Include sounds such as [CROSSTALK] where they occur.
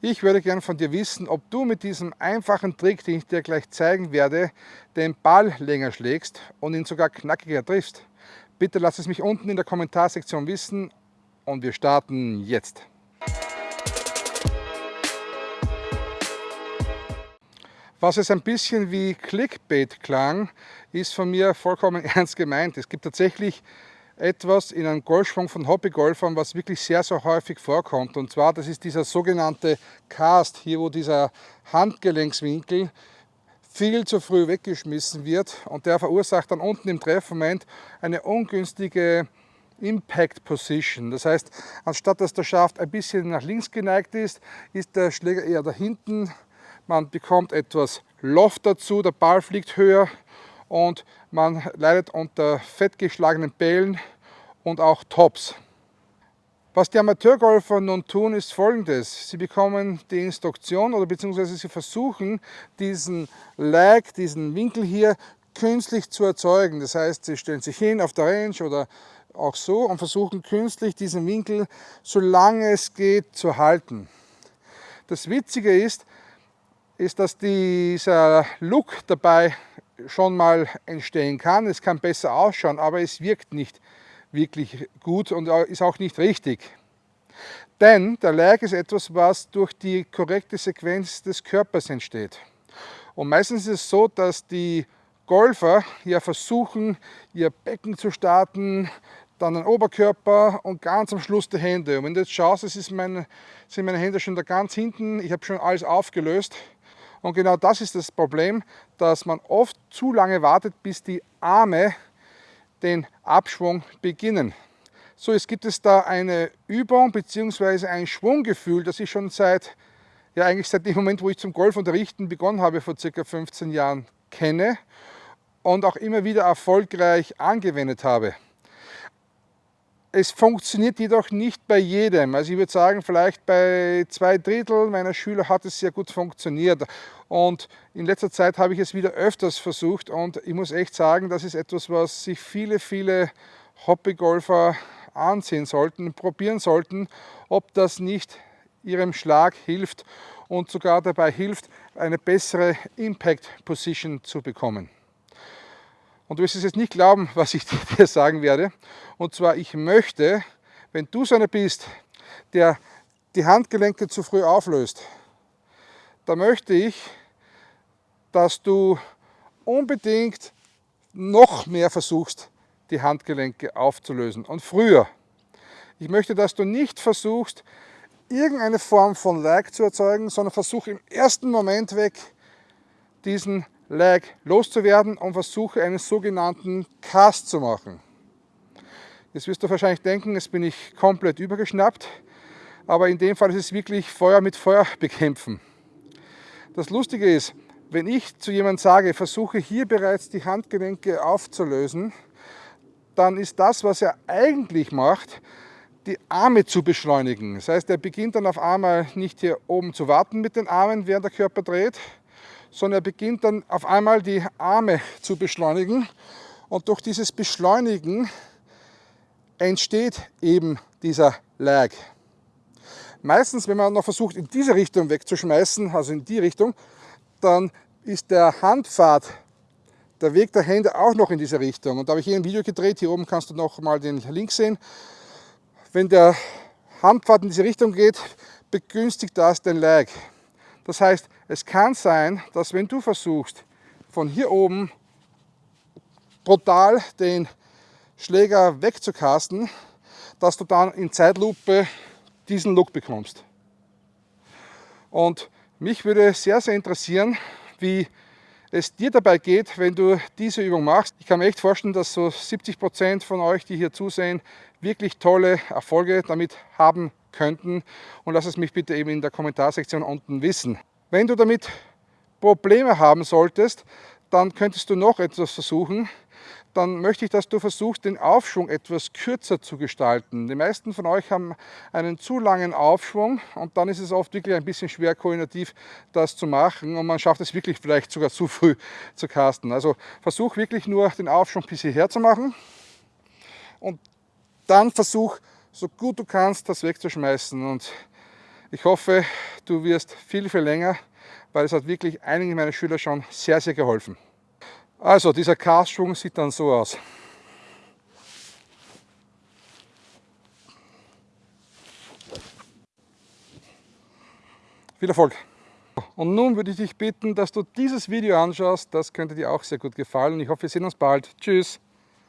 Ich würde gern von dir wissen, ob du mit diesem einfachen Trick, den ich dir gleich zeigen werde, den Ball länger schlägst und ihn sogar knackiger triffst. Bitte lass es mich unten in der Kommentarsektion wissen und wir starten jetzt. Was es ein bisschen wie Clickbait klang, ist von mir vollkommen [LAUGHS] ernst gemeint. Es gibt tatsächlich etwas in einem Golfschwung von Hobbygolfern, was wirklich sehr, sehr häufig vorkommt. Und zwar, das ist dieser sogenannte Cast, hier wo dieser Handgelenkswinkel viel zu früh weggeschmissen wird und der verursacht dann unten im Treffmoment eine ungünstige Impact Position. Das heißt, anstatt dass der Schaft ein bisschen nach links geneigt ist, ist der Schläger eher da hinten. Man bekommt etwas Loft dazu, der Ball fliegt höher und man leidet unter fettgeschlagenen Bällen und auch Tops. Was die Amateurgolfer nun tun, ist folgendes. Sie bekommen die Instruktion oder beziehungsweise sie versuchen, diesen Lag, diesen Winkel hier künstlich zu erzeugen. Das heißt, sie stellen sich hin auf der Range oder auch so und versuchen künstlich diesen Winkel, solange es geht, zu halten. Das Witzige ist, ist, dass dieser Look dabei schon mal entstehen kann. Es kann besser ausschauen, aber es wirkt nicht wirklich gut und ist auch nicht richtig. Denn der Lag ist etwas, was durch die korrekte Sequenz des Körpers entsteht. Und meistens ist es so, dass die Golfer ja versuchen, ihr Becken zu starten, dann den Oberkörper und ganz am Schluss die Hände. Und wenn du jetzt schaust, es ist meine, sind meine Hände schon da ganz hinten, ich habe schon alles aufgelöst. Und genau das ist das Problem, dass man oft zu lange wartet, bis die Arme den Abschwung beginnen. So, jetzt gibt es da eine Übung bzw. ein Schwunggefühl, das ich schon seit, ja eigentlich seit dem Moment, wo ich zum Golfunterrichten begonnen habe, vor circa 15 Jahren kenne und auch immer wieder erfolgreich angewendet habe. Es funktioniert jedoch nicht bei jedem. Also ich würde sagen, vielleicht bei zwei Drittel meiner Schüler hat es sehr gut funktioniert. Und in letzter Zeit habe ich es wieder öfters versucht und ich muss echt sagen, das ist etwas, was sich viele, viele Hobbygolfer ansehen sollten, probieren sollten, ob das nicht ihrem Schlag hilft und sogar dabei hilft, eine bessere Impact Position zu bekommen. Und du wirst es jetzt nicht glauben, [LAUGHS] was ich dir [LAUGHS] sagen werde. Und zwar, ich möchte, wenn du so einer bist, der die Handgelenke zu früh auflöst, da möchte ich, dass du unbedingt noch mehr versuchst, die Handgelenke aufzulösen und früher. Ich möchte, dass du nicht versuchst, irgendeine Form von Lag zu erzeugen, sondern versuche im ersten Moment weg, diesen Lag loszuwerden und versuche einen sogenannten Cast zu machen. Jetzt wirst du wahrscheinlich denken, jetzt bin ich komplett übergeschnappt, aber in dem Fall ist es wirklich Feuer mit Feuer bekämpfen. Das Lustige ist, wenn ich zu jemandem sage, versuche hier bereits die Handgelenke aufzulösen, dann ist das, was er eigentlich macht, die Arme zu beschleunigen. Das heißt, er beginnt dann auf einmal nicht hier oben zu warten mit den Armen, während der Körper dreht, sondern er beginnt dann auf einmal die Arme zu beschleunigen und durch dieses Beschleunigen entsteht eben dieser Lag. Meistens, wenn man noch versucht, in diese Richtung wegzuschmeißen, also in die Richtung, dann ist der Handpfad, der Weg der Hände auch noch in diese Richtung. Und da habe ich hier ein Video gedreht, hier oben kannst du noch mal den Link sehen. Wenn der Handpfad in diese Richtung geht, begünstigt das den Lag. Das heißt, es kann sein, dass wenn du versuchst, von hier oben brutal den Schläger wegzukasten, dass du dann in Zeitlupe diesen Look bekommst. Und mich würde sehr, sehr interessieren, wie es dir dabei geht, wenn du diese Übung machst. Ich kann mir echt vorstellen, dass so 70 Prozent von euch, die hier zusehen, wirklich tolle Erfolge damit haben könnten und lass es mich bitte eben in der Kommentarsektion unten wissen. Wenn du damit Probleme haben solltest, dann könntest du noch etwas versuchen. Dann möchte ich, dass du versuchst, den Aufschwung etwas kürzer zu gestalten. Die meisten von euch haben einen zu langen Aufschwung und dann ist es oft wirklich ein bisschen schwer koordinativ, das zu machen und man schafft es wirklich vielleicht sogar zu früh zu casten. Also versuch wirklich nur den Aufschwung bis hierher zu machen und dann versuch so gut du kannst, das wegzuschmeißen. Und ich hoffe, du wirst viel, viel länger, weil es hat wirklich einigen meiner Schüler schon sehr, sehr geholfen. Also dieser Castschwung sieht dann so aus. Viel Erfolg! Und nun würde ich dich bitten, dass du dieses Video anschaust. Das könnte dir auch sehr gut gefallen. Ich hoffe, wir sehen uns bald. Tschüss!